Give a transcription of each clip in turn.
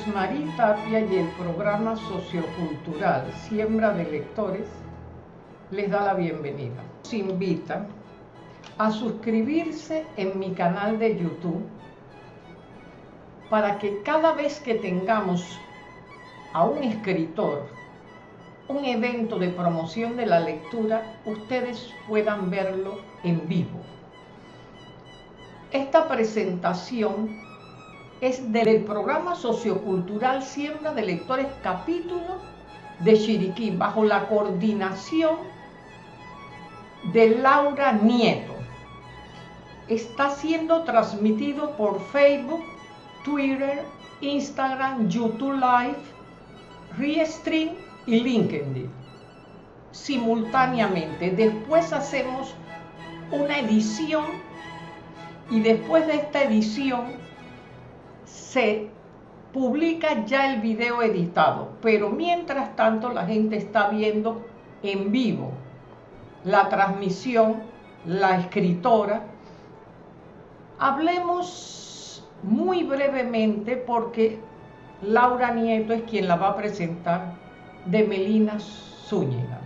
Rosemary Tapia y el programa sociocultural Siembra de Lectores les da la bienvenida. Se invita a suscribirse en mi canal de YouTube para que cada vez que tengamos a un escritor, un evento de promoción de la lectura, ustedes puedan verlo en vivo. Esta presentación es del programa sociocultural Siembra de Lectores capítulo de Chiriquí, bajo la coordinación de Laura Nieto. Está siendo transmitido por Facebook, Twitter, Instagram, YouTube Live, Restream y LinkedIn simultáneamente. Después hacemos una edición y después de esta edición se publica ya el video editado, pero mientras tanto la gente está viendo en vivo la transmisión, la escritora. Hablemos muy brevemente porque Laura Nieto es quien la va a presentar de Melina Zúñiga.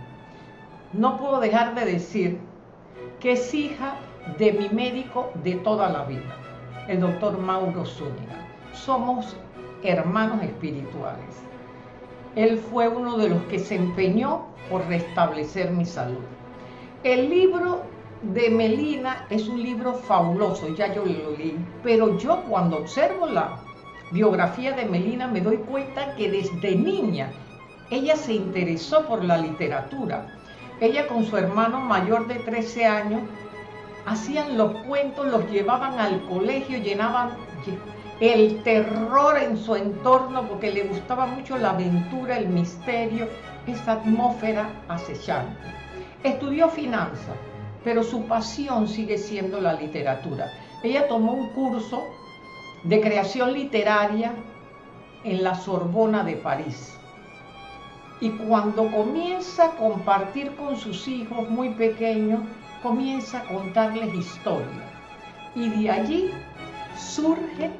No puedo dejar de decir que es hija de mi médico de toda la vida, el doctor Mauro Zúñiga. Somos hermanos espirituales. Él fue uno de los que se empeñó por restablecer mi salud. El libro de Melina es un libro fabuloso, ya yo lo leí, pero yo cuando observo la biografía de Melina me doy cuenta que desde niña ella se interesó por la literatura. Ella con su hermano mayor de 13 años hacían los cuentos, los llevaban al colegio, llenaban el terror en su entorno porque le gustaba mucho la aventura, el misterio, esa atmósfera acechante. Estudió finanzas, pero su pasión sigue siendo la literatura. Ella tomó un curso de creación literaria en la Sorbona de París. Y cuando comienza a compartir con sus hijos muy pequeños, comienza a contarles historia. Y de allí surge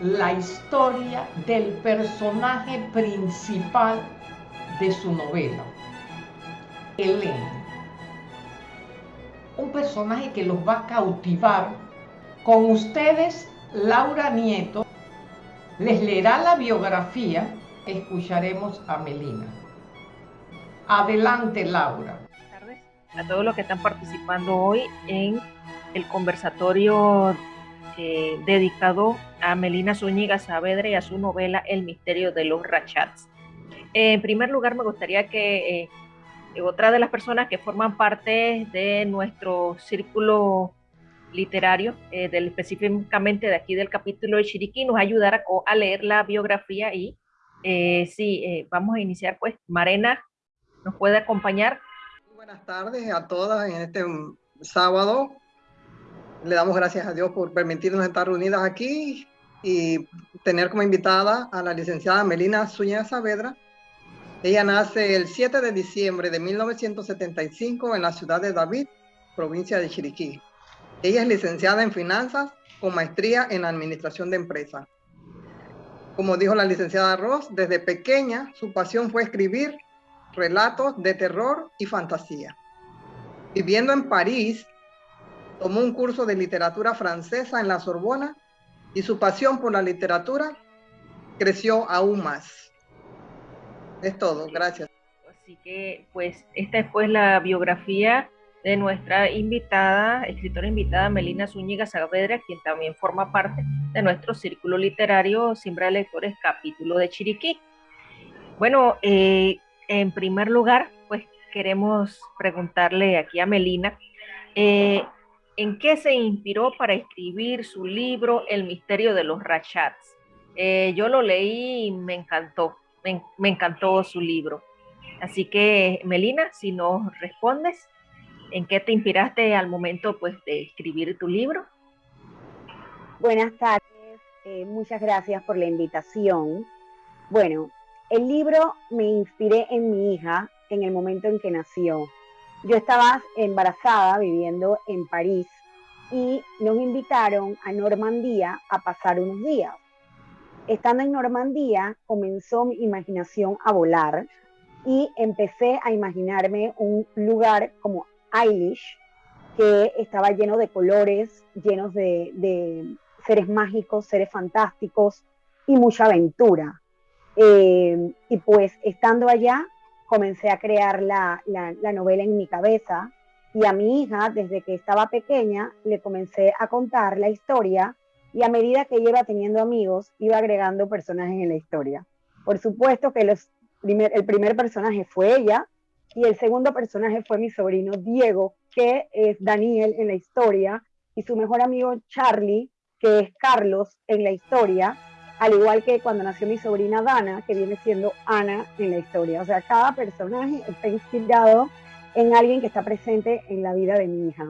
la historia del personaje principal de su novela, Helen. Un personaje que los va a cautivar. Con ustedes, Laura Nieto, les leerá la biografía, escucharemos a Melina. Adelante, Laura a todos los que están participando hoy en el conversatorio eh, dedicado a Melina Zúñiga Saavedra y a su novela El misterio de los rachats. en primer lugar, me gustaría que eh, otra de las personas que forman parte de nuestro círculo literario, eh, específicamente de aquí del capítulo de Chiriquí, nos ayudara a, a leer la biografía y sí, vamos a iniciar pues. Marena, ¿nos puede acompañar? buenas tardes a todas en este sábado. Le damos gracias a Dios por permitirnos estar reunidas aquí y tener como invitada a la licenciada Melina Zúñiga Saavedra. Ella nace el 7 de diciembre de 1975 en la ciudad de David, provincia de Chiriquí. Ella es licenciada en finanzas con maestría en administración de empresas. Como dijo la licenciada Ross, desde pequeña su pasión fue escribir relatos de terror y fantasía. Viviendo en París, tomó un curso de literatura francesa en la Sorbona y su pasión por la literatura creció aún más. Es todo, gracias. Así que, pues, esta es pues la biografía de nuestra invitada, escritora invitada Melina Zúñiga Saavedra, quien también forma parte de nuestro círculo literario Siembra de Lectores, capítulo de Chiriquí. Bueno, eh, en primer lugar, pues queremos preguntarle aquí a Melina, eh, ¿en qué se inspiró para escribir su libro El misterio de los rachats? Eh, yo lo leí y me encantó, me, encantó su libro. Así que, Melina, si nos respondes, ¿en qué te inspiraste al momento pues, de escribir tu libro? Buenas tardes, eh, muchas gracias por la invitación. Bueno, el libro me inspiré en mi hija en el momento en que nació. Yo estaba embarazada viviendo en París y nos invitaron a Normandía a pasar unos días. Estando en Normandía, comenzó mi imaginación a volar y empecé a imaginarme un lugar como Eilish, que estaba lleno de colores, llenos de, seres mágicos, seres fantásticos y mucha aventura. Eh, y pues estando allá, comencé a crear la, la, novela en mi cabeza y a mi hija, desde que estaba pequeña, le comencé a contar la historia y a medida que ella iba teniendo amigos, iba agregando personajes en la historia. Por supuesto que los el primer personaje fue ella y el segundo personaje fue mi sobrino Diego, que es Daniel en la historia, y su mejor amigo Charlie, que es Carlos en la historia, al igual que cuando nació mi sobrina Dana, que viene siendo Ana en la historia. O sea, cada personaje está inspirado en alguien que está presente en la vida de mi hija.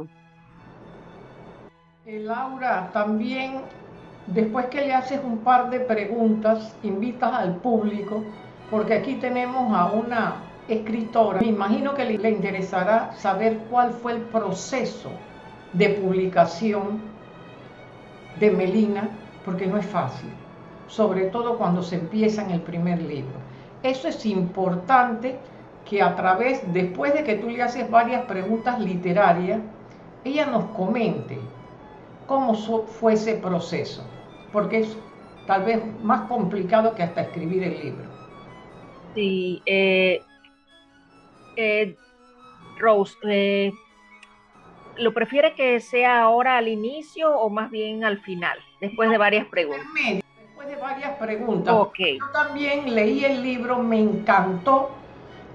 Eh, Laura, también después que le haces un par de preguntas, invitas al público, porque aquí tenemos a una escritora. Me imagino que le, interesará saber cuál fue el proceso de publicación de Melina, porque no es fácil, sobre todo cuando se empieza en el primer libro. Eso es importante que a través, después de que tú le haces varias preguntas literarias, ella nos comente cómo fue ese proceso, porque es tal vez más complicado que hasta escribir el libro. Sí, eh, eh, Rose, eh, ¿lo prefiere que sea ahora al inicio o más bien al final, después de varias preguntas? De varias preguntas. Yo también leí el libro, me encantó.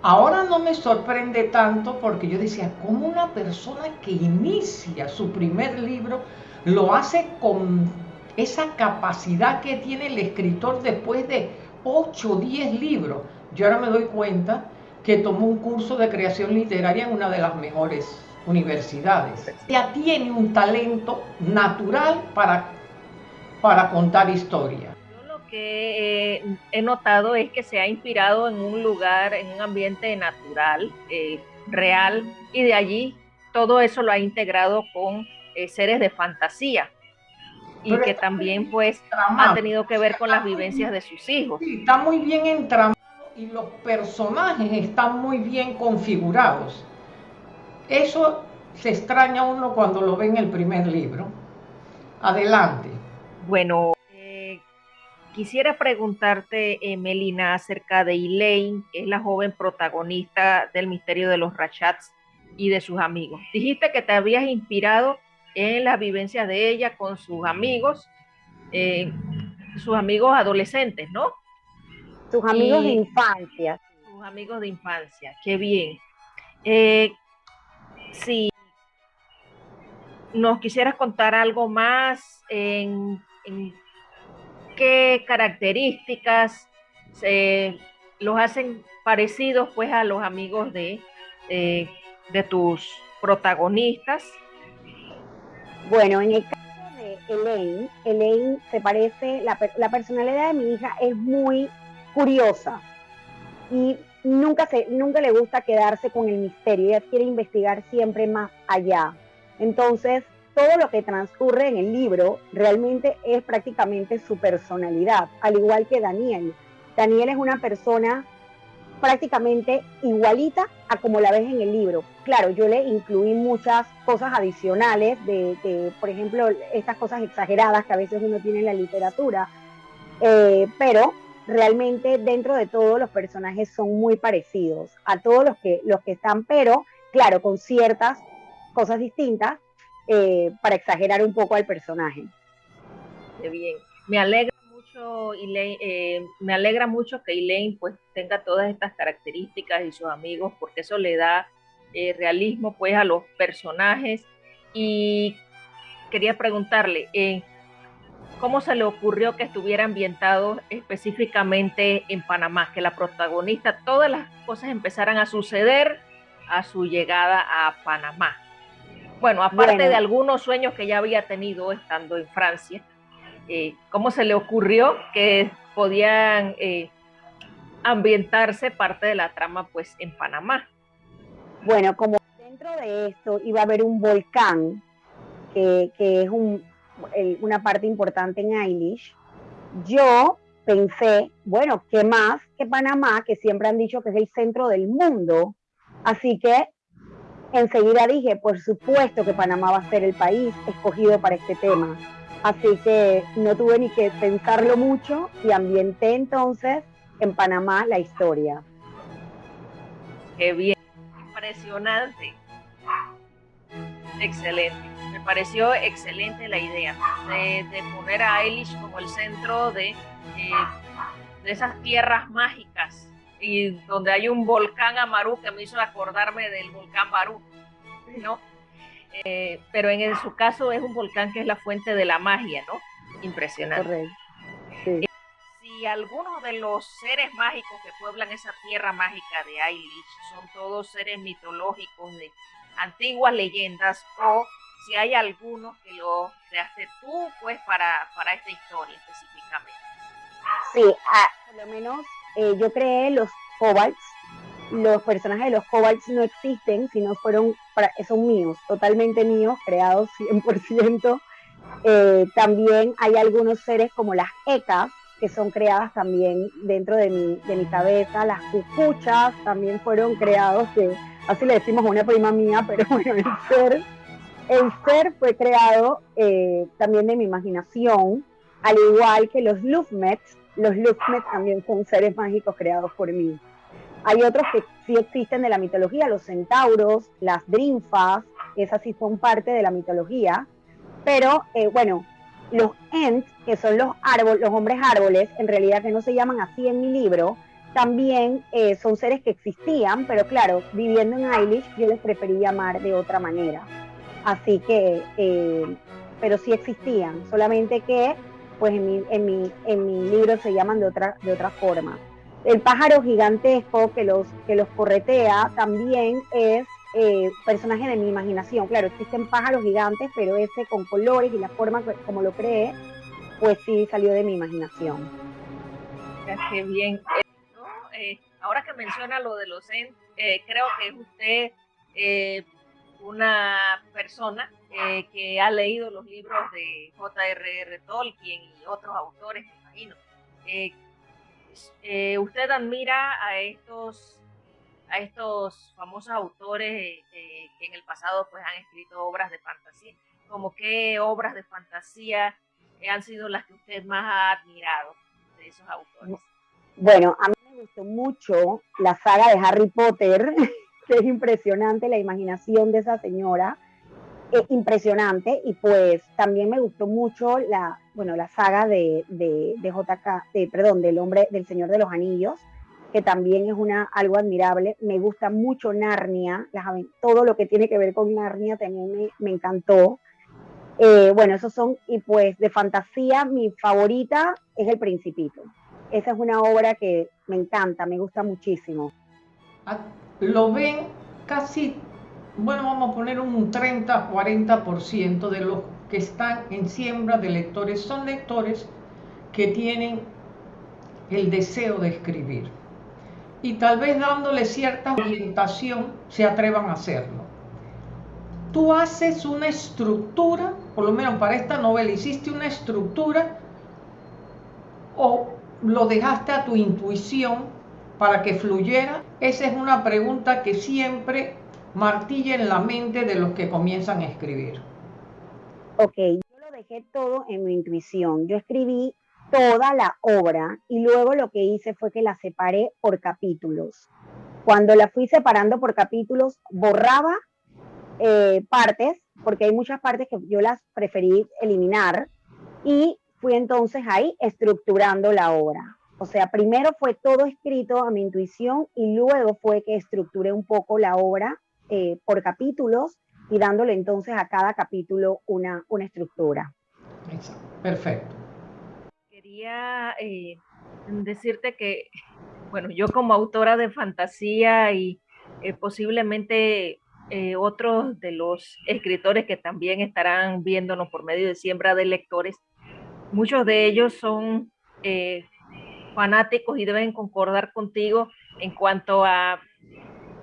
Ahora no me sorprende tanto porque yo decía, ¿cómo una persona que inicia su primer libro lo hace con esa capacidad que tiene el escritor después de 8 o 10 libros? Yo ahora me doy cuenta que tomó un curso de creación literaria en una de las mejores universidades. Ya tiene un talento natural para, para contar historia. Que eh, he notado es que se ha inspirado en un lugar, en un ambiente natural, eh, real, y de allí todo eso lo ha integrado con eh, seres de fantasía y que también pues ha tenido que ver con las vivencias de sus hijos. Sí, está muy bien entramado y los personajes están muy bien configurados. Eso se extraña uno cuando lo ve en el primer libro. Adelante. Bueno, quisiera preguntarte, eh, Melina, acerca de Elaine, que es la joven protagonista del misterio de los Rachats y de sus amigos. Dijiste que te habías inspirado en las vivencias de ella con sus amigos, eh, sus amigos adolescentes, ¿no? Tus amigos de infancia. Tus amigos de infancia, qué bien. Eh, si nos quisieras contar algo más en, qué características los hacen parecidos pues a los amigos de, eh, de tus protagonistas. Bueno, en el caso de Elaine, Elaine se parece, la, la personalidad de mi hija es muy curiosa y nunca, se, nunca le gusta quedarse con el misterio, ella quiere investigar siempre más allá. Entonces, todo lo que transcurre en el libro realmente es prácticamente su personalidad, al igual que Daniel. Daniel es una persona prácticamente igualita a como la ves en el libro. Claro, yo le incluí muchas cosas adicionales, de, por ejemplo, estas cosas exageradas que a veces uno tiene en la literatura, eh, pero realmente dentro de todos los personajes son muy parecidos a todos los que, los que están, pero claro, con ciertas cosas distintas eh, para exagerar un poco al personaje. Qué bien. Me alegra mucho, Elaine, eh, me alegra mucho que Elaine pues tenga todas estas características y sus amigos, porque eso le da eh, realismo pues a los personajes. Y quería preguntarle, cómo se le ocurrió que estuviera ambientado específicamente en Panamá, que la protagonista, todas las cosas empezaran a suceder a su llegada a Panamá. Bueno, aparte de algunos sueños que ya había tenido estando en Francia, eh, ¿cómo se le ocurrió que podían eh, ambientarse parte de la trama pues en Panamá? Bueno, como dentro de esto iba a haber un volcán que, es una parte importante en Eilish, yo pensé, bueno, ¿qué más que Panamá, que siempre han dicho que es el centro del mundo? Así que enseguida dije, por supuesto que Panamá va a ser el país escogido para este tema. Así que no tuve ni que pensarlo mucho y ambienté entonces en Panamá la historia. Qué bien, impresionante. Excelente. Me pareció excelente la idea de, poner a Eilish como el centro de, eh, de esas tierras mágicas y donde hay un volcán Amaru que me hizo acordarme del volcán Barú, ¿no? Eh, pero en su caso es un volcán que es la fuente de la magia, ¿no? Impresionante. Correcto. Sí. si algunos de los seres mágicos que pueblan esa tierra mágica de Eilish son todos seres mitológicos de antiguas leyendas o si hay algunos que lo creaste tú, pues para, para esta historia específicamente. Sí, ah, por lo menos eh, yo creé los Cobalts. Los personajes de los Cobalts no existen, sino fueron, son míos, totalmente míos, creados 100%. Eh, también hay algunos seres como las ecas, que son creadas también dentro de mi, de mi cabeza. Las cucuchas también fueron creados, que así le decimos a una prima mía, pero bueno, el ser, el ser fue creado eh, también de mi imaginación, al igual que los Lufmets, los Luxmet también son seres mágicos creados por mí. Hay otros que sí existen de la mitología, los centauros, las drinfas, esas sí son parte de la mitología. Pero eh, bueno, los Ents, que son los árboles, los hombres árboles, en realidad que no se llaman así en mi libro, también eh, son seres que existían, pero claro, viviendo en Eilish yo les preferí llamar de otra manera. Así que, eh, pero sí existían, solamente que pues en mi, en mi, en mi libro se llaman de otra, de otra forma. El pájaro gigantesco que los, que los corretea también es eh, personaje de mi imaginación. Claro, existen pájaros gigantes, pero ese con colores y la forma como lo cree, pues sí salió de mi imaginación. Qué bien. Eh, ahora que menciona lo de los eh, creo que usted una persona eh, que ha leído los libros de J.R.R. Tolkien y otros autores, me imagino. Eh, eh, ¿Usted admira a estos, a estos famosos autores que en el pasado pues, han escrito obras de fantasía? ¿Como qué obras de fantasía han sido las que usted más ha admirado de esos autores? Bueno, a mí me gustó mucho la saga de Harry Potter, que es impresionante la imaginación de esa señora impresionante y pues también me gustó mucho la, bueno, la saga de, de, de JK, perdón, del hombre, del Señor de los Anillos, que también es una, algo admirable. Me gusta mucho Narnia, todo lo que tiene que ver con Narnia también me, me encantó. Eh, bueno, esos son, y pues de fantasía, mi favorita es El Principito. Esa es una obra que me encanta, me gusta muchísimo. Ah, lo ven casi bueno, vamos a poner un 30-40% de los que están en siembra de lectores son lectores que tienen el deseo de escribir y tal vez dándole cierta orientación se atrevan a hacerlo. Tú haces una estructura, por lo menos para esta novela hiciste una estructura o lo dejaste a tu intuición para que fluyera. Esa es una pregunta que siempre martilla en la mente de los que comienzan a escribir? Ok, yo lo dejé todo en mi intuición. Yo escribí toda la obra y luego lo que hice fue que la separé por capítulos. Cuando la fui separando por capítulos, borraba eh, partes, porque hay muchas partes que yo las preferí eliminar, y fui entonces ahí estructurando la obra. O sea, primero fue todo escrito a mi intuición y luego fue que estructuré un poco la obra eh, por capítulos y dándole entonces a cada capítulo una, una estructura. Perfecto. Quería eh, decirte que, bueno, yo como autora de fantasía y eh, posiblemente otros de los escritores que también estarán viéndonos por medio de siembra de lectores, muchos de ellos son fanáticos y deben concordar contigo en cuanto a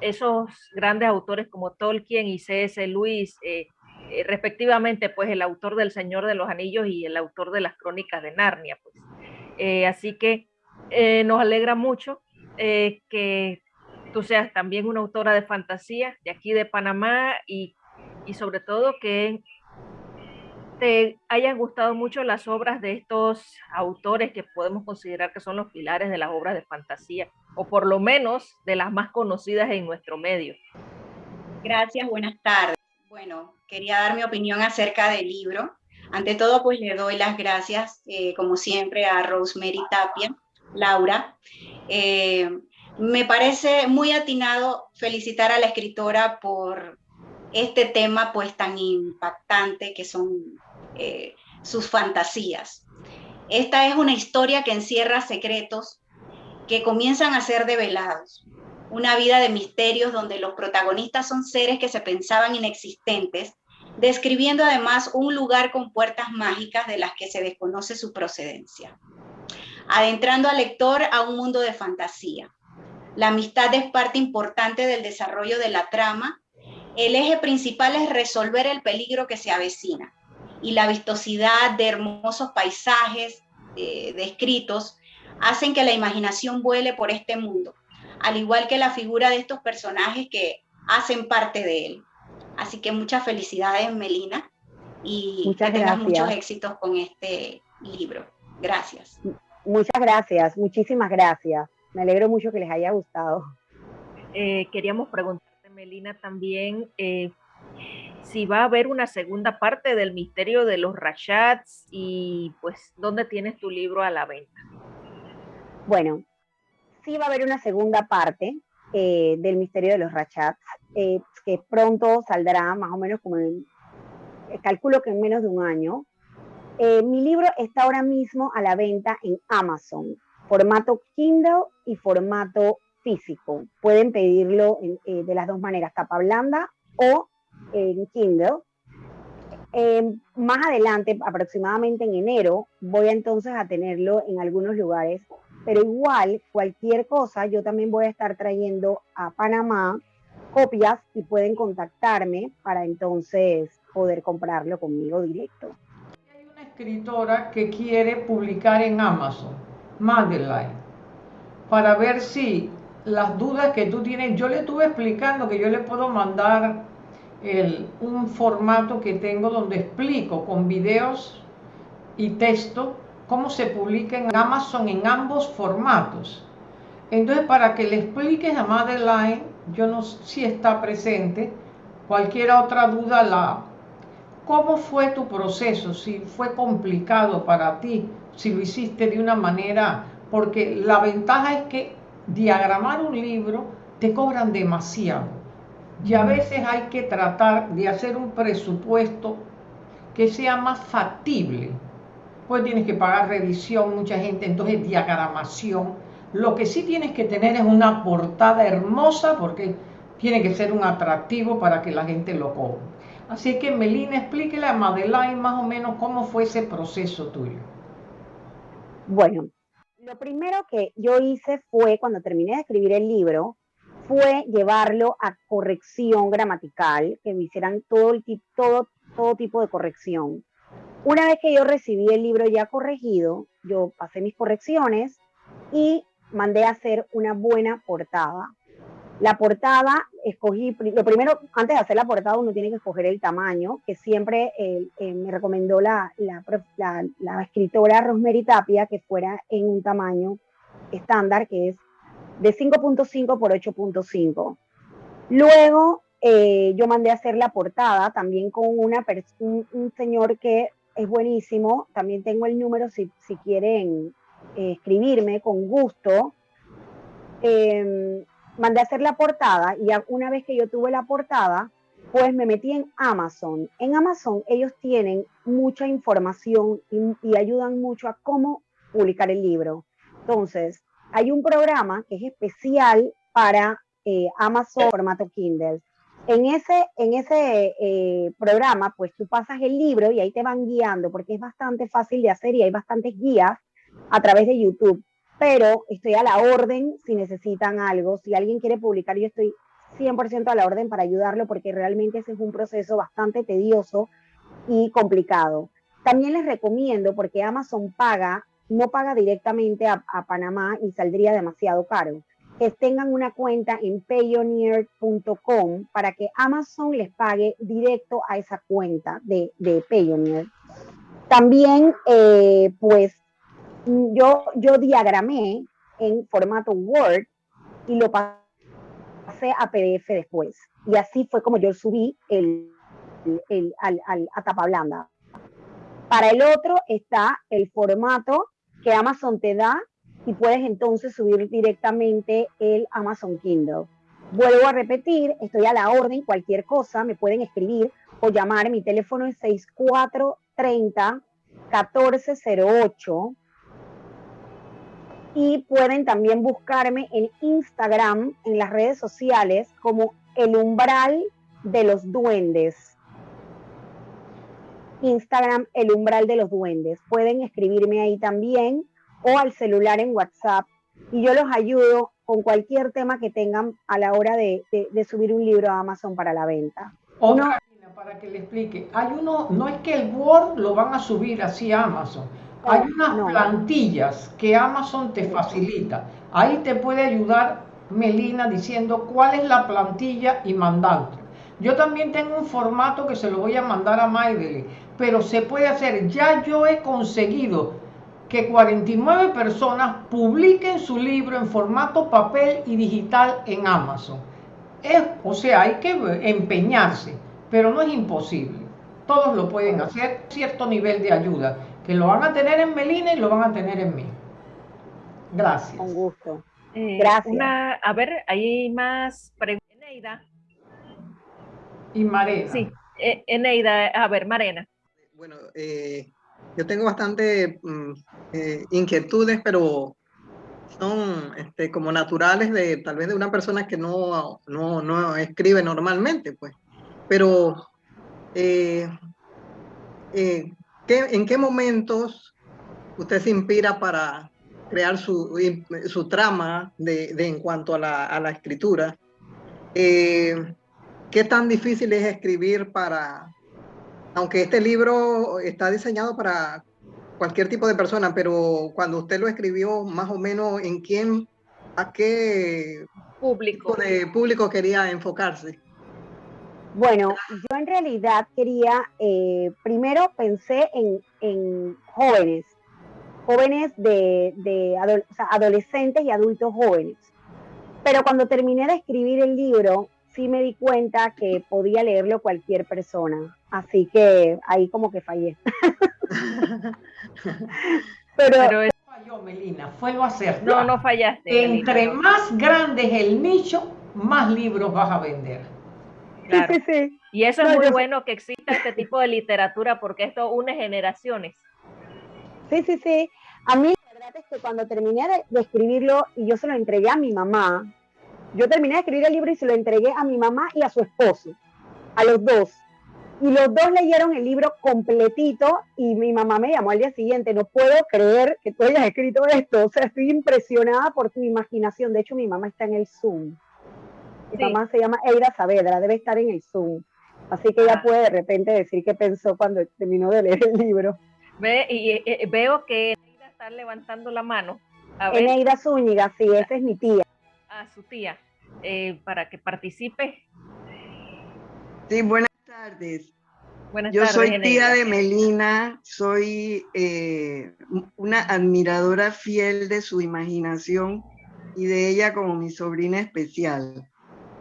esos grandes autores como Tolkien y C.S. Lewis, eh, eh, respectivamente, pues el autor del Señor de los Anillos y el autor de las Crónicas de Narnia. Pues. Eh, así que nos alegra mucho que tú seas también una autora de fantasía de aquí de Panamá y, y sobre todo que hayan gustado mucho las obras de estos autores que podemos considerar que son los pilares de las obras de fantasía, o por lo menos de las más conocidas en nuestro medio. Gracias, buenas tardes. Bueno, quería dar mi opinión acerca del libro. Ante todo, pues le doy las gracias, eh, como siempre, a Rosemary Tapia, Laura. Eh, me parece muy atinado felicitar a la escritora por este tema pues tan impactante que son eh, sus fantasías. Esta es una historia que encierra secretos que comienzan a ser develados. Una vida de misterios donde los protagonistas son seres que se pensaban inexistentes, describiendo además un lugar con puertas mágicas de las que se desconoce su procedencia. Adentrando al lector a un mundo de fantasía. La amistad es parte importante del desarrollo de la trama. El eje principal es resolver el peligro que se avecina y la vistosidad de hermosos paisajes eh, descritos hacen que la imaginación vuele por este mundo, al igual que la figura de estos personajes que hacen parte de él. Así que muchas felicidades, Melina, y que tengas muchos éxitos con este libro. Gracias. Muchas gracias, muchísimas gracias. Me alegro mucho que les haya gustado. Eh, queríamos preguntarte, Melina, también eh, si va a haber una segunda parte del misterio de los Rashats y pues dónde tienes tu libro a la venta. Bueno, sí va a haber una segunda parte eh, del misterio de los Rashats, eh, que pronto saldrá más o menos como en, eh, calculo que en menos de un año. mi libro está ahora mismo a la venta en Amazon, formato Kindle y formato físico. Pueden pedirlo de las dos maneras, tapa blanda o en Kindle. Em, más adelante, aproximadamente en enero, voy entonces a tenerlo en algunos lugares, pero igual cualquier cosa, yo también voy a estar trayendo a Panamá copias y pueden contactarme para entonces poder comprarlo conmigo directo. Hay una escritora que quiere publicar en Amazon, Madeline, para ver si las dudas que tú tienes, yo le estuve explicando que yo le puedo mandar un formato que tengo donde explico con videos y texto cómo se publica en Amazon en ambos formatos. Entonces, para que le expliques a Madeline, yo no sé si está presente, cualquier otra duda, la, ¿cómo fue tu proceso? Si fue complicado para ti, si lo hiciste de una manera, porque la ventaja es que diagramar un libro te cobran demasiado y a veces hay que tratar de hacer un presupuesto que sea más factible. Pues tienes que pagar revisión, mucha gente, entonces diagramación. Lo que sí tienes que tener es una portada hermosa porque tiene que ser un atractivo para que la gente lo cobre. Así que Melina, explíquele a Madeline más o menos cómo fue ese proceso tuyo. Bueno, lo primero que yo hice fue cuando terminé de escribir el libro, fue llevarlo a corrección gramatical, que me hicieran todo, el, todo, todo tipo de corrección. Una vez que yo recibí el libro ya corregido, yo pasé mis correcciones y mandé a hacer una buena portada. La portada, escogí, lo primero, antes de hacer la portada, uno tiene que escoger el tamaño, que siempre eh, me recomendó la, la, la escritora Rosemary Tapia que fuera en un tamaño estándar, que es de 5.5 por 8.5. Luego eh, yo mandé a hacer la portada también con un, señor que es buenísimo. También tengo el número si, si quieren eh, escribirme con gusto. Em, mandé a hacer la portada y una vez que yo tuve la portada, pues me metí en Amazon. En Amazon ellos tienen mucha información y, y ayudan mucho a cómo publicar el libro. Entonces, hay un programa que es especial para eh, Amazon formato Kindle. En ese, en ese eh, programa, pues tú pasas el libro y ahí te van guiando, porque es bastante fácil de hacer y hay bastantes guías a través de YouTube. Pero estoy a la orden si necesitan algo. Si alguien quiere publicar, yo estoy 100% a la orden para ayudarlo porque realmente ese es un proceso bastante tedioso y complicado. También les recomiendo, porque Amazon paga, no paga directamente a, Panamá y saldría demasiado caro, tengan una cuenta en payoneer.com para que Amazon les pague directo a esa cuenta de, Payoneer. También, eh, pues, yo, yo diagramé en formato Word y lo pasé a PDF después. Y así fue como yo subí el, al, a tapa blanda. Para el otro está el formato que Amazon te da y puedes entonces subir directamente el Amazon Kindle. Vuelvo a repetir, estoy a la orden, cualquier cosa me pueden escribir o llamar. Mi teléfono es 6430 1408 y pueden también buscarme en Instagram, en las redes sociales, como el umbral de los duendes. Instagram, el umbral de los duendes. Pueden escribirme ahí también o al celular en WhatsApp y yo los ayudo con cualquier tema que tengan a la hora de, subir un libro a Amazon para la venta. Otra, para que le explique, hay uno, no es que el Word lo van a subir así a Amazon, hay unas plantillas que Amazon te facilita. Ahí te puede ayudar Melina diciendo cuál es la plantilla y mandando. Yo también tengo un formato que se lo voy a mandar a Maidele, pero se puede hacer. Ya yo he conseguido que 49 personas publiquen su libro en formato papel y digital en Amazon. o sea, hay que empeñarse, pero no es imposible. Todos lo pueden hacer, cierto nivel de ayuda que lo van a tener en Melina y lo van a tener en mí. Gracias. Con gusto. Eh, Gracias. a ver, hay más preguntas. Eneida. Y Marena. Sí, eh, Eneida, a ver, Marena. Bueno, eh, yo tengo bastante mm, inquietudes, pero son este, como naturales de tal vez de una persona que no, no, no escribe normalmente, pues. Pero ¿En qué momentos usted se inspira para crear su, su trama de, en cuanto a la, a la escritura? Eh, ¿Qué tan difícil es escribir para, aunque este libro está diseñado para cualquier tipo de persona, pero cuando usted lo escribió, más o menos en quién, a qué público, de público quería enfocarse? Bueno, yo en realidad quería, eh, primero pensé en, jóvenes, jóvenes de, adolescentes y adultos jóvenes. Pero cuando terminé de escribir el libro, sí me di cuenta que podía leerlo cualquier persona. Así que ahí como que fallé. pero, pero falló, Melina, fue lo hacer. No, no fallaste. Entre más grande es el nicho, más libros vas a vender. Y eso es muy bueno que exista este tipo de literatura porque esto une generaciones. Sí, sí, sí. A mí la verdad es que cuando terminé de, escribirlo y yo se lo entregué a mi mamá, yo terminé de escribir el libro y se lo entregué a mi mamá y a su esposo, a los dos. Y los dos leyeron el libro completito y mi mamá me llamó al día siguiente, no puedo creer que tú hayas escrito esto, o sea, estoy impresionada por tu imaginación. De hecho, mi mamá está en el Zoom. Mi mamá se llama Eira Saavedra, debe estar en el Zoom. Así que ella ah. puede de repente decir qué pensó cuando terminó de leer el libro. Ve, y, eh, eh, veo que Eneida está levantando la mano. Eneida Zúñiga, sí, esa es mi tía. Ah, su tía, eh, para que participe. Sí, buenas tardes. Buenas Yo soy tía de Melina, soy una admiradora fiel de su imaginación y de ella como mi sobrina especial.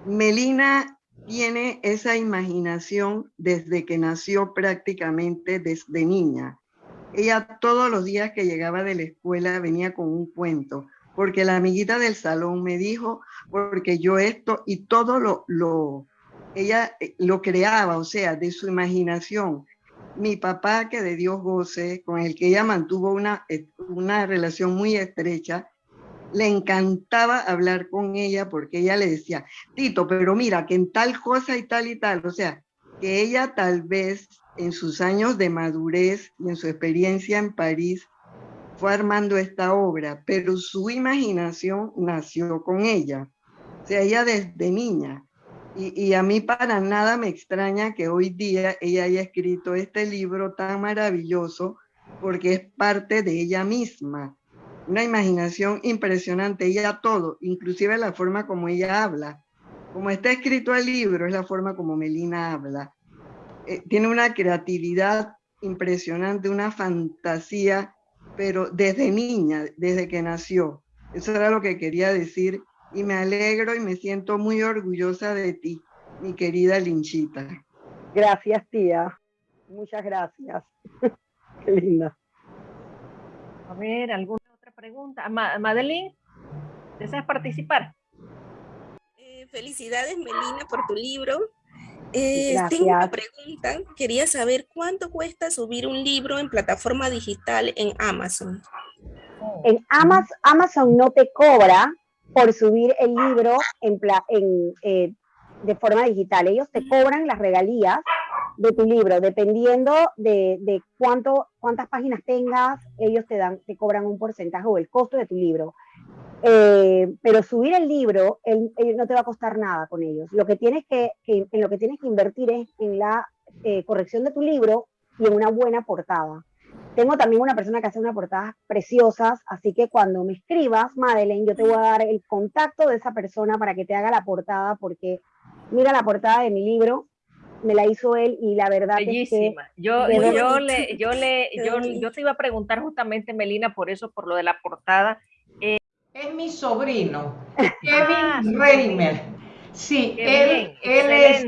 Melina tiene esa imaginación desde que nació prácticamente desde niña. Ella todos los días que llegaba de la escuela venía con un cuento, porque la amiguita del salón me dijo, porque yo esto y todo lo, lo ella eh, lo creaba, o sea, de su imaginación. Mi papá, que de Dios goce, con el que ella mantuvo una, eh, una relación muy estrecha, le encantaba hablar con ella porque ella le decía, Tito, pero mira, que en tal cosa y tal y tal, o sea, que ella tal vez en sus años de madurez y en su experiencia en París fue armando esta obra, pero su imaginación nació con ella. O sea, ella desde niña Y, a mí para nada me extraña que hoy día ella haya escrito este libro tan maravilloso porque es parte de ella misma. Una imaginación impresionante, ella todo, inclusive la forma como ella habla. Como está escrito el libro, es la forma como Melina habla. Eh, tiene una creatividad impresionante, una fantasía, pero desde niña, desde que nació. Eso era lo que quería decir y me alegro y me siento muy orgullosa de ti, mi querida Linchita. Gracias, tía. Muchas gracias. Qué linda. A ver, ¿alguna otra pregunta? Madeline, ¿deseas participar? Eh, felicidades, Melina, por tu libro. Eh, tengo una pregunta. Quería saber cuánto cuesta subir un libro en plataforma digital en Amazon. En Amazon, Amazon no te cobra por subir el libro en, en eh, de forma digital. Ellos te cobran las regalías de tu libro, dependiendo de, de, cuánto, cuántas páginas tengas, ellos te dan, te cobran un porcentaje o el costo de tu libro. Eh, pero subir el libro no te va a costar nada con ellos. Lo que tienes que, en lo que tienes que invertir es en la eh, corrección de tu libro y en una buena portada. Tengo también una persona que hace unas portadas preciosas, así que cuando me escribas, Madeleine, yo te voy a dar el contacto de esa persona para que te haga la portada, porque mira la portada de mi libro, me la hizo él y la verdad Bellísima. es que... Yo, yo, le, yo, le, yo, yo te iba a preguntar justamente, Melina, por eso, por lo de la portada, es mi sobrino, Kevin Reimer. Sí, él, él, es,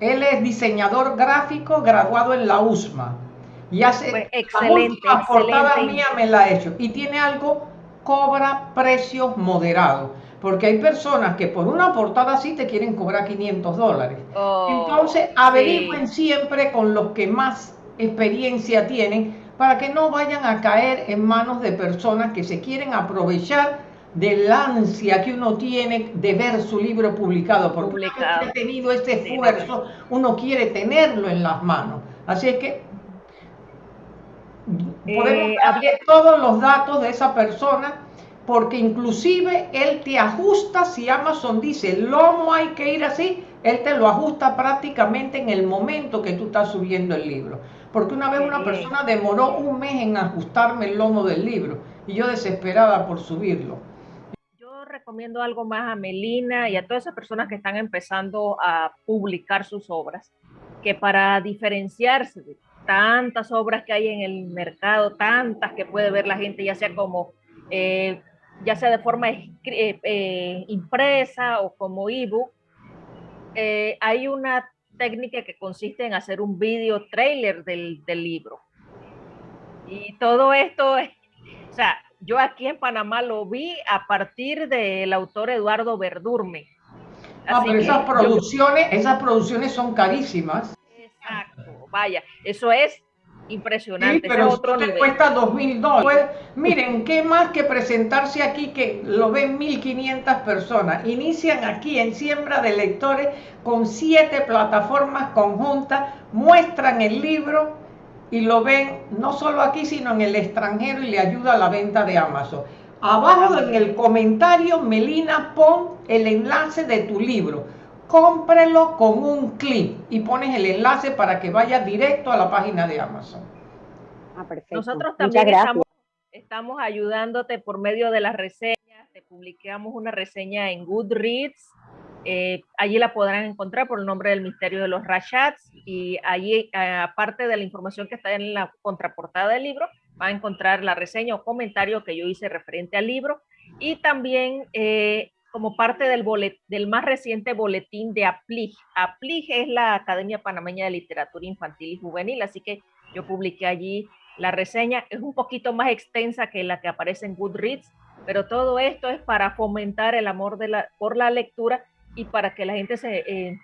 él, es, diseñador gráfico graduado en la USMA. Y hace pues, excelente, la portada mía me la ha hecho. Y tiene algo, cobra precios moderados. Porque hay personas que por una portada así te quieren cobrar 500 dólares. Oh, Entonces, averigüen siempre con los que más experiencia tienen para que no vayan a caer en manos de personas que se quieren aprovechar del ansia que uno tiene de ver su libro publicado, porque publicado. ha tenido este esfuerzo, uno quiere tenerlo en las manos. Así es que podemos eh, darle todos los datos de esa persona, porque inclusive él te ajusta, si Amazon dice el lomo hay que ir así, él te lo ajusta prácticamente en el momento que tú estás subiendo el libro. Porque una vez una persona demoró un mes en ajustarme el lomo del libro y yo desesperada por subirlo recomiendo algo más a Melina y a todas esas personas que están empezando a publicar sus obras, que para diferenciarse de tantas obras que hay en el mercado, tantas que puede ver la gente, ya sea como, eh, ya sea de forma eh, eh, impresa o como ebook, hay una técnica que consiste en hacer un video trailer del, del libro. Y todo esto, o sea, yo aquí en Panamá lo vi a partir del autor Eduardo Verdurme. Ah, pero esas producciones, esas producciones son carísimas. Exacto, vaya, eso es impresionante. Sí, pero otro te cuesta dos mil dólares. Pues, miren, ¿qué más que presentarse aquí que lo ven 1500 personas? Inician aquí en Siembra de Lectores con siete plataformas conjuntas, muestran el libro y lo ven no solo aquí, sino en el extranjero y le ayuda a la venta de Amazon. Abajo en el comentario, Melina, pon el enlace de tu libro. Cómprelo con un clic y pones el enlace para que vaya directo a la página de Amazon. Ah, perfecto. Nosotros también estamos, estamos ayudándote por medio de las reseñas. Te publicamos una reseña en Goodreads eh, allí la podrán encontrar por el nombre del misterio de los Rashats y allí, eh, aparte de la información que está en la contraportada del libro, va a encontrar la reseña o comentario que yo hice referente al libro y también eh, como parte del, más reciente boletín de APLIG. APLIG es la Academia Panameña de Literatura Infantil y Juvenil, así que yo publiqué allí la reseña. Es un poquito más extensa que la que aparece en Goodreads, pero todo esto es para fomentar el amor por la lectura y para que la gente eh,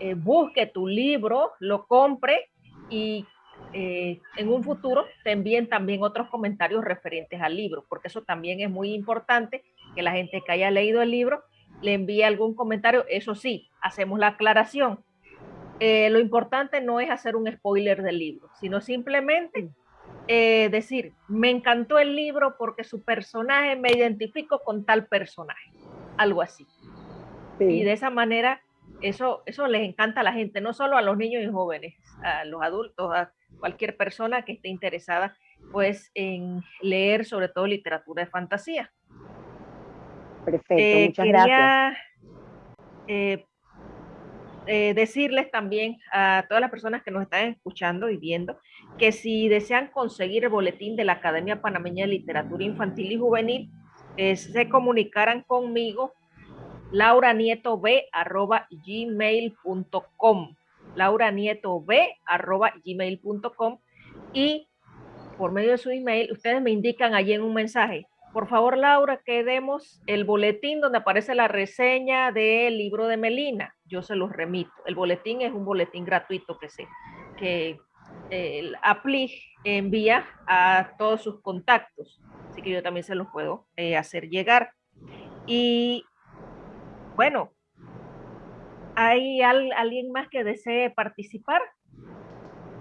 eh, busque tu libro, lo compre y eh, en un futuro te envíen también otros comentarios referentes al libro, porque eso también es muy importante, que la gente que haya leído el libro le envíe algún comentario. Eso sí, hacemos la aclaración. lo importante no es hacer un spoiler del libro, sino simplemente decir, me encantó el libro porque su personaje me identifico con tal personaje, algo así. Y de esa manera eso, eso les encanta a la gente, no solo a los niños y jóvenes, a los adultos, a cualquier persona que esté interesada pues en leer sobre todo literatura de fantasía. Perfecto, eh, muchas gracias. Eh, eh, decirles también a todas las personas que nos están escuchando y viendo que si desean conseguir el boletín de la Academia Panameña de Literatura Infantil y Juvenil, se comunicaran conmigo lauranietob.gmail.com lauranietob.gmail.com y por medio de su email, ustedes me indican allí en un mensaje, por favor Laura, que demos el boletín donde aparece la reseña del libro de Melina. Yo se los remito. El boletín es un boletín gratuito que se que el Apli envía a todos sus contactos. Así que yo también se los puedo eh, hacer llegar. Y bueno, ¿hay alguien más que desee participar?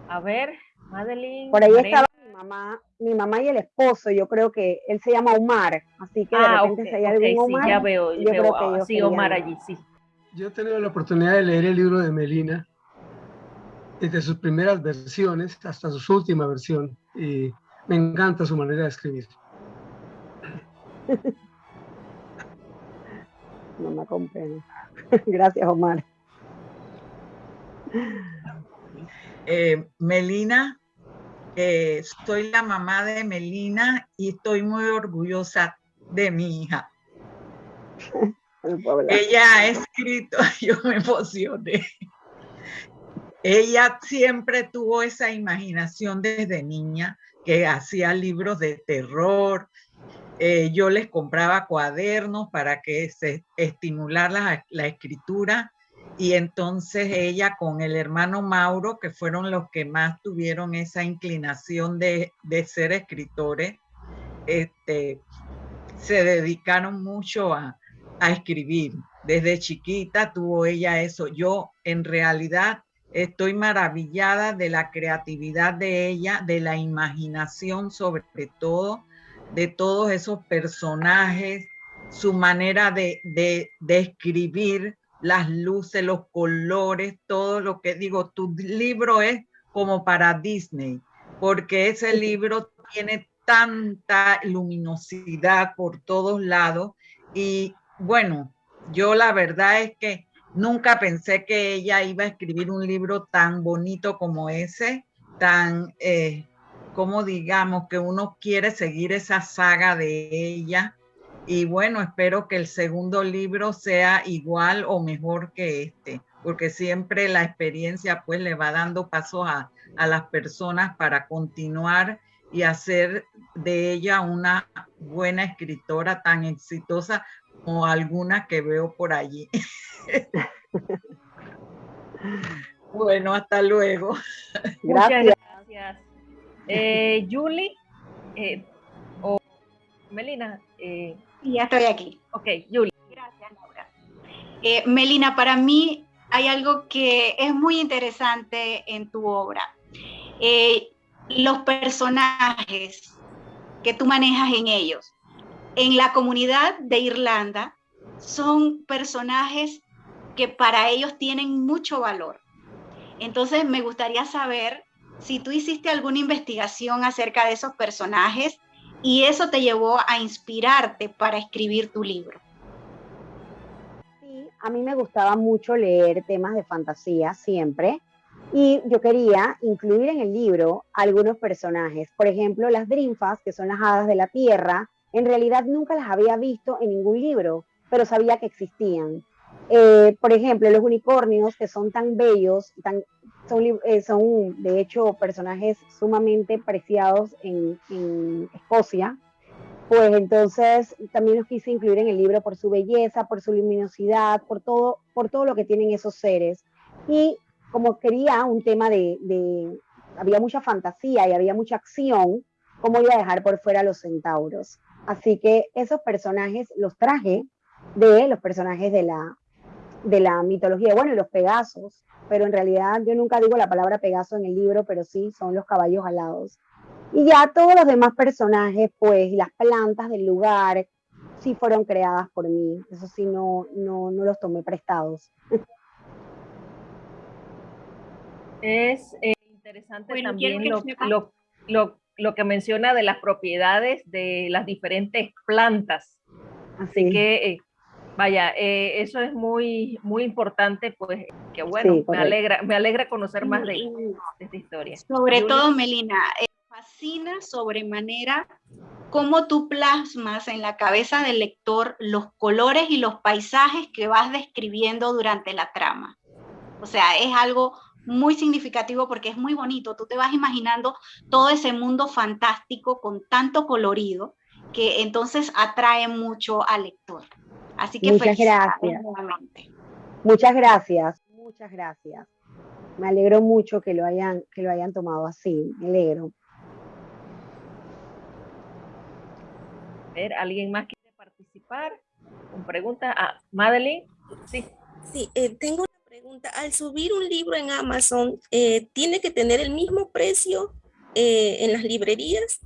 A ver, Madeline. Por ahí estaba mi mamá, mi mamá y el esposo, yo creo que él se llama Omar, así que de ah, repente si hay algún Omar. Sí, ya veo, yo veo, creo que ah, sí, Omar allí, sí. Yo he tenido la oportunidad de leer el libro de Melina, desde sus primeras versiones hasta su última versión, y me encanta su manera de escribir. No me comprendo. Gracias, Omar. Eh, Melina, eh, soy la mamá de Melina y estoy muy orgullosa de mi hija. Ella ha escrito, yo me emocioné. Ella siempre tuvo esa imaginación desde niña que hacía libros de terror. Eh, yo les compraba cuadernos para que se estimular la, la escritura y entonces ella con el hermano Mauro, que fueron los que más tuvieron esa inclinación de, ser escritores, este, se dedicaron mucho a, a escribir. Desde chiquita tuvo ella eso. Yo en realidad estoy maravillada de la creatividad de ella, de la imaginación sobre todo, de todos esos personajes, su manera de, de, de escribir las luces, los colores, todo lo que digo, tu libro es como para Disney, porque ese libro tiene tanta luminosidad por todos lados y bueno, yo la verdad es que nunca pensé que ella iba a escribir un libro tan bonito como ese, tan, eh, como digamos, que uno quiere seguir esa saga de ella y bueno, espero que el segundo libro sea igual o mejor que este, porque siempre la experiencia pues le va dando pasos a, a las personas para continuar y hacer de ella una buena escritora tan exitosa como alguna que veo por allí. bueno, hasta luego. Gracias. gracias. Eh, Julie eh, o Melina, eh, ya estoy aquí. Ok, Julie. Gracias, Laura. Melina, para mí hay algo que es muy interesante en tu obra. Los personajes que tú manejas en ellos. En la comunidad de Irlanda son personajes que para ellos tienen mucho valor. Entonces me gustaría saber si tú hiciste alguna investigación acerca de esos personajes y eso te llevó a inspirarte para escribir tu libro. Sí, a mí me gustaba mucho leer temas de fantasía siempre y yo quería incluir en el libro algunos personajes. Por ejemplo, las Drinfas, que son las hadas de la tierra, en realidad nunca las había visto en ningún libro, pero sabía que existían. Eh, por ejemplo, los unicornios, que son tan bellos, tan, son, eh, son de hecho personajes sumamente preciados en, Escocia, pues entonces también los quise incluir en el libro por su belleza, por su luminosidad, por todo, por todo lo que tienen esos seres. Y como quería un tema de, había mucha fantasía y había mucha acción, ¿cómo iba a dejar por fuera los centauros? Así que esos personajes los traje de los personajes de la, de la mitología, bueno, y los Pegasos, pero en realidad yo nunca digo la palabra Pegaso en el libro, pero sí son los caballos alados. Y ya todos los demás personajes, pues, las plantas del lugar, sí fueron creadas por mí. Eso sí, no, no, no los tomé prestados. Es eh, interesante también lo, que menciona de las propiedades de las diferentes plantas. Así que, eh, vaya, eh, eso es muy, muy importante, pues, que bueno, me, alegra, me alegra conocer más de, esta historia. Sobre todo, Melina, fascina sobremanera cómo tú plasmas en la cabeza del lector los colores y los paisajes que vas describiendo durante la trama. O sea, es algo muy significativo porque es muy bonito. Tú te vas imaginando todo ese mundo fantástico con tanto colorido que entonces atrae mucho al lector. Así que muchas gracias. Muchas gracias, muchas gracias. Me alegro mucho que lo hayan, que lo hayan tomado así, me alegro. ver, ¿alguien más quiere participar? Con pregunta a ah, Madeline. Sí. Sí, eh, tengo una pregunta. Al subir un libro en Amazon, eh, ¿tiene que tener el mismo precio eh, en las librerías?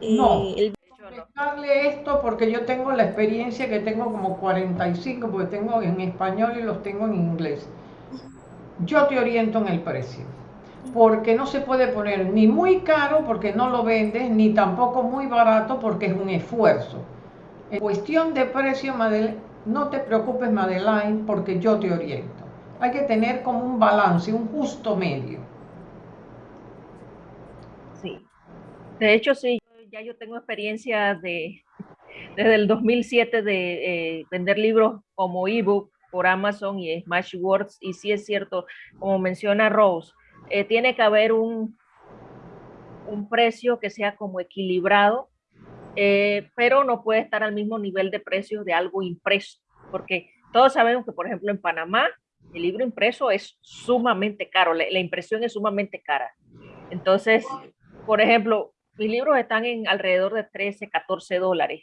no. El... Explicarle esto porque yo tengo la experiencia que tengo como 45, porque tengo en español y los tengo en inglés. Yo te oriento en el precio porque no se puede poner ni muy caro porque no lo vendes, ni tampoco muy barato porque es un esfuerzo. En cuestión de precio, no te preocupes, Madeline, porque yo te oriento. Hay que tener como un balance, un justo medio. Sí. De hecho, sí, ya yo tengo experiencia de, desde el 2007 de eh, vender libros como ebook por Amazon y Smashwords. Y sí es cierto, como menciona Rose, eh, tiene que haber un, un precio que sea como equilibrado, eh, pero no puede estar al mismo nivel de precio de algo impreso, porque todos sabemos que, por ejemplo, en Panamá el libro impreso es sumamente caro, la, impresión es sumamente cara. Entonces, por ejemplo, mis libros están en alrededor de 13, 14 dólares,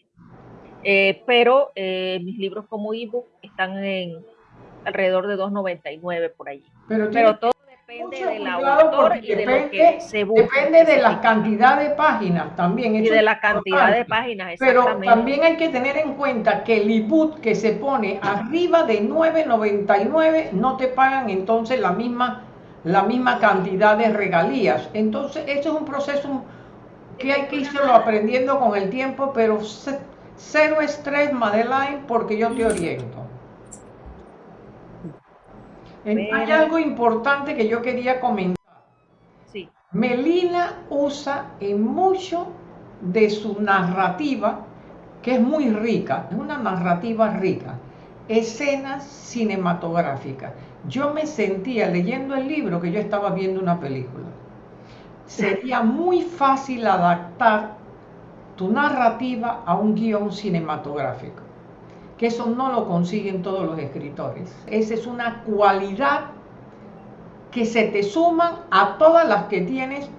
eh, pero mis libros como ebook están en alrededor de 2.99 por allí. Pero, pero todo depende del autor y de lo que se busca. Depende de la cantidad de páginas también. Y de la cantidad de páginas, Pero también hay que tener en cuenta que el ebook que se pone arriba de 9.99 no te pagan entonces la misma, la misma cantidad de regalías. Entonces, eso es un proceso que hay que irlo aprendiendo con el tiempo, pero cero estrés, Madeline, porque yo te oriento. Hay algo importante que yo quería comentar. Sí. Melina usa en mucho de su narrativa, que es muy rica, es una narrativa rica, escenas cinematográficas. Yo me sentía leyendo el libro que yo estaba viendo una película. Sería muy fácil adaptar tu narrativa a un guion cinematográfico que eso no lo consiguen todos los escritores. Esa es una cualidad que se te suman a todas las que tienes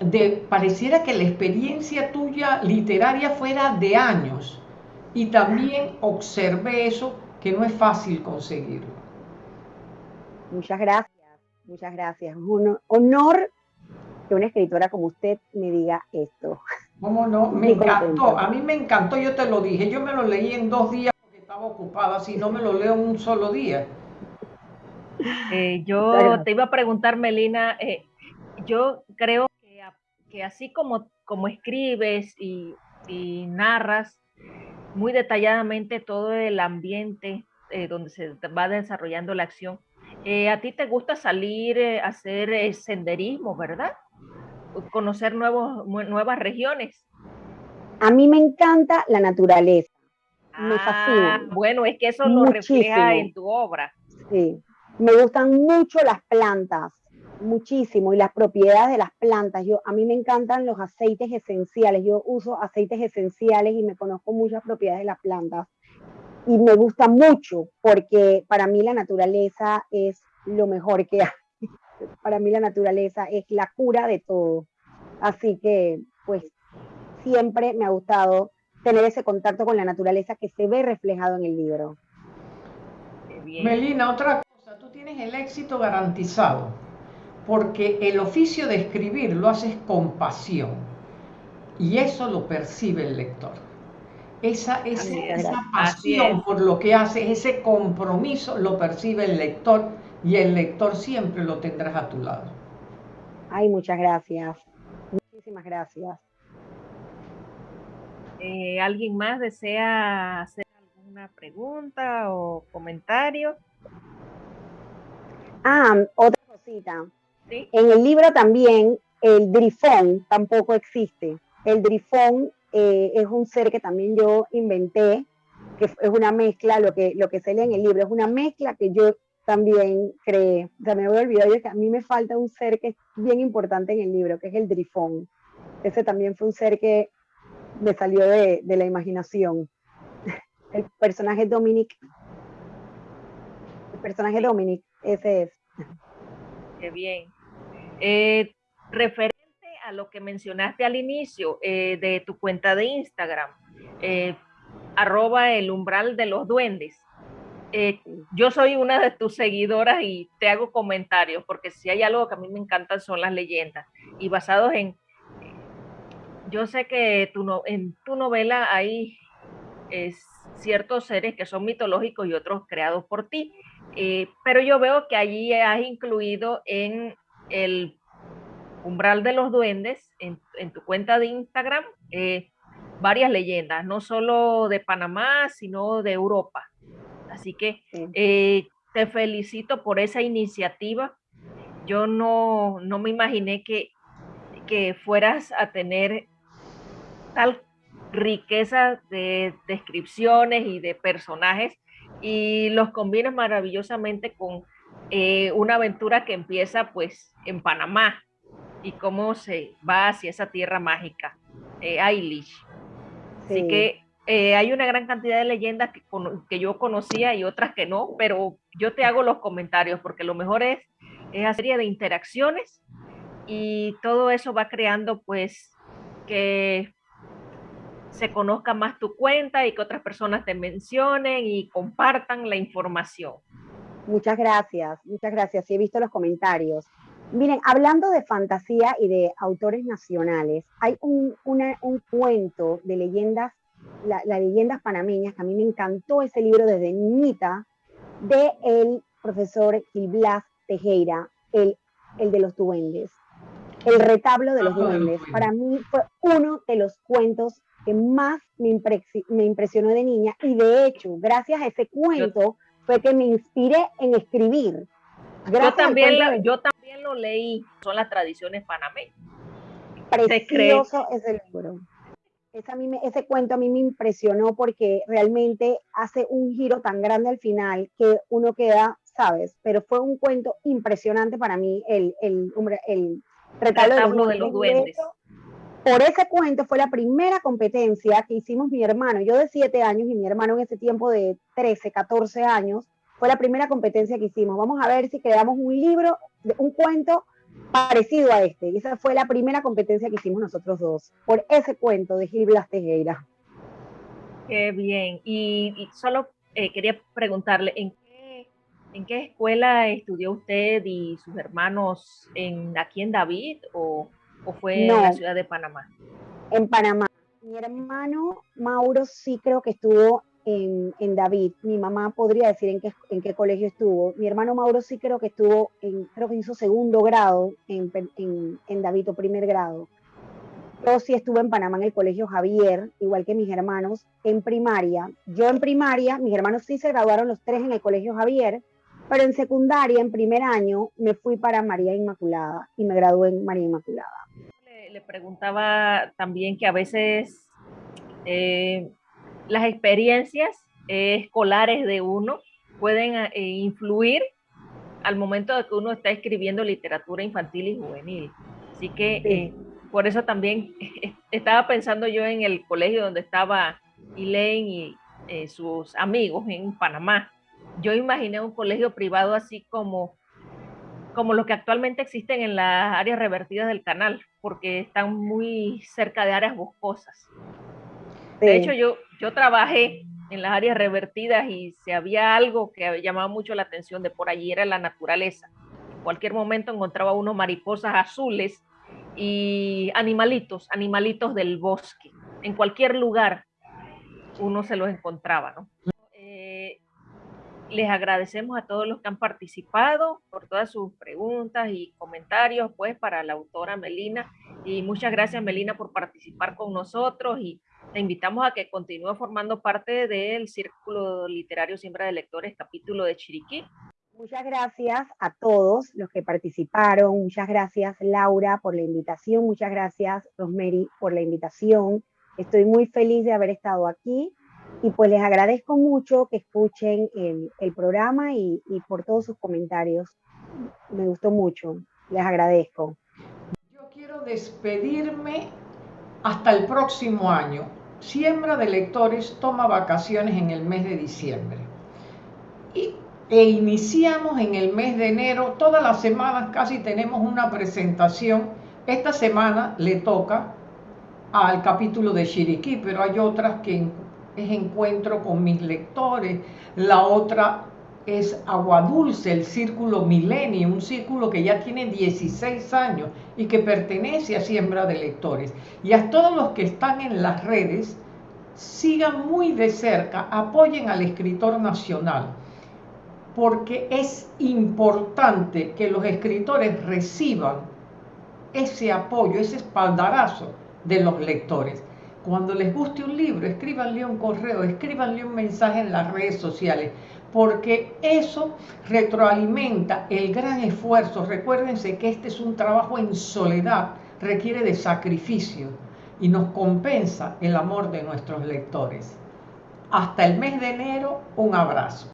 de pareciera que la experiencia tuya literaria fuera de años y también observé eso que no es fácil conseguirlo. Muchas gracias, muchas gracias. Un honor que una escritora como usted me diga esto. ¿Cómo no? Me encantó, a mí me encantó, yo te lo dije, yo me lo leí en dos días porque estaba ocupada, si no me lo leo en un solo día. Eh, yo te iba a preguntar, Melina, eh, yo creo que, así como, como escribes y, narras muy detalladamente todo el ambiente eh, donde se va desarrollando la acción, a ti te gusta salir a hacer senderismo, ¿verdad? Conocer nuevos, nuevas regiones. A mí me encanta la naturaleza. me ah, fascina. Bueno, es que eso lo refleja en tu obra. Sí. Me gustan mucho las plantas, muchísimo, y las propiedades de las plantas. Yo, a mí me encantan los aceites esenciales. Yo uso aceites esenciales y me conozco muchas propiedades de las plantas. Y me gusta mucho porque para mí la naturaleza es lo mejor que hay para mí la naturaleza es la cura de todo. Así que, pues, siempre me ha gustado tener ese contacto con la naturaleza que se ve reflejado en el libro. Melina, otra cosa, tú tienes el éxito garantizado, porque el oficio de escribir lo haces con pasión, y eso lo percibe el lector. Esa, esa pasión por lo que haces, ese compromiso lo percibe el lector y el lector siempre lo tendrás a tu lado. Ay, muchas gracias. Muchísimas gracias. Eh, ¿Alguien más desea hacer alguna pregunta o comentario? Ah, otra cosita. En el libro también el drifón tampoco existe. El drifón eh, es un ser que también yo inventé, que es una mezcla, lo que, lo que se lee en el libro, es una mezcla que yo también creé. Sea, me a olvidar que a mí me falta un ser que es bien importante en el libro, que es el drifón. Ese también fue un ser que me salió de, de la imaginación. El personaje Dominic. El personaje Dominic, ese es. Qué bien. Eh, referente a lo que mencionaste al inicio eh, de tu cuenta de Instagram, eh, arroba el umbral de los duendes. Yo soy una de tus seguidoras y te hago comentarios, porque si hay algo que a mí me encanta son las leyendas y basados en... Yo sé que en tu novela hay ciertos seres que son mitológicos y otros creados por ti, pero yo veo que allí has incluido en el umbral de los duendes en, tu cuenta de Instagram eh, varias leyendas, no solo de Panamá, sino de Europa. Así que eh, te felicito por esa iniciativa. Yo no, no me imaginé que, que fueras a tener tal riqueza de descripciones y de personajes y los combinas maravillosamente con eh, una aventura que empieza pues en Panamá y cómo se va hacia esa tierra mágica, eh, Así que eh, hay una gran cantidad de leyendas que, que, yo conocía y otras que no, pero yo te hago los comentarios porque lo mejor es esa serie de interacciones y todo eso va creando pues que se conozca más tu cuenta y que otras personas te mencionen y compartan la información. Muchas gracias, muchas gracias. Sí, he visto los comentarios. Miren, hablando de fantasía y de autores nacionales, hay un, cuento de leyendas, las leyendas panameñas, que a mí me encantó ese libro desde niñita, de el profesor Gil Blas Tejera, el, el de los duendes, el retablo de los ah, duendes. Para mí fue uno de los cuentos que más me, impresionó de niña y de hecho, gracias a ese cuento fue que me inspiré en escribir. yo también, lo, yo también lo leí, son las tradiciones panameñas. Precioso ese libro. Ese cuento a mí me impresionó porque realmente hace un giro tan grande al final que uno queda, ¿sabes? Pero fue un cuento impresionante para mí, el, el, el, retablo, de los duendes por ese cuento fue la primera competencia que hicimos mi hermano, yo de 7 años y mi hermano en ese tiempo de 13, 14 años, fue la primera competencia que hicimos. Vamos a ver si creamos un libro, un cuento parecido a este. Y esa fue la primera competencia que hicimos nosotros dos, por ese cuento de Gil Blas Tejera. Qué bien. Y, solo eh, quería preguntarle, ¿en qué, ¿en qué escuela estudió usted y sus hermanos? En, ¿Aquí en David o ¿O fue en la ciudad de Panamá? En Panamá. Mi hermano Mauro sí creo que estuvo en, en, David. Mi mamá podría decir en qué, en qué colegio estuvo. Mi hermano Mauro sí creo que estuvo, en, creo que hizo segundo grado en, en, David o primer grado. Yo sí estuve en Panamá en el colegio Javier, igual que mis hermanos, en primaria. Yo en primaria, mis hermanos sí se graduaron los tres en el colegio Javier, pero en secundaria, en primer año, me fui para María Inmaculada y me gradué en María Inmaculada le, preguntaba también que a veces eh, las experiencias escolares de uno pueden eh, influir al momento de que uno está escribiendo literatura infantil y juvenil. Así que eh, por eso también estaba pensando yo en el colegio donde estaba Elaine y sus amigos en Panamá. Yo imaginé un colegio privado así como como los que actualmente existen en las áreas revertidas del canal, porque están muy cerca de áreas boscosas. De hecho, yo, yo trabajé en las áreas revertidas y si había algo que llamaba mucho la atención de por allí era la naturaleza. En cualquier momento encontraba unos mariposas azules y animalitos, animalitos del bosque. En cualquier lugar uno se los encontraba, ¿no? les agradecemos a todos los que han participado por todas sus preguntas y comentarios, pues, para la autora Melina. Y muchas gracias, Melina, por participar con nosotros y te invitamos a que continúe formando parte del Círculo Literario Siembra de Lectores, capítulo de Chiriquí. Muchas gracias a todos los que participaron. Muchas gracias, Laura, por la invitación. Muchas gracias, Rosemary, por la invitación. Estoy muy feliz de haber estado aquí y pues les agradezco mucho que escuchen el, el programa y, y, por todos sus comentarios. Me gustó mucho, les agradezco. Yo quiero despedirme hasta el próximo año. Siembra de Lectores toma vacaciones en el mes de diciembre. Y, e iniciamos en el mes de enero. Todas las semanas casi tenemos una presentación. Esta semana le toca al capítulo de Chiriquí, pero hay otras que es encuentro con mis lectores, la otra es Agua Dulce, el Círculo Milenio, un círculo que ya tiene 16 años y que pertenece a Siembra de Lectores. Y a todos los que están en las redes, sigan muy de cerca, apoyen al escritor nacional, porque es importante que los escritores reciban ese apoyo, ese espaldarazo de los lectores. Cuando les guste un libro, escríbanle un correo, escríbanle un mensaje en las redes sociales, porque eso retroalimenta el gran esfuerzo. Recuérdense que este es un trabajo en soledad, requiere de sacrificio y nos compensa el amor de nuestros lectores. Hasta el mes de enero, un abrazo.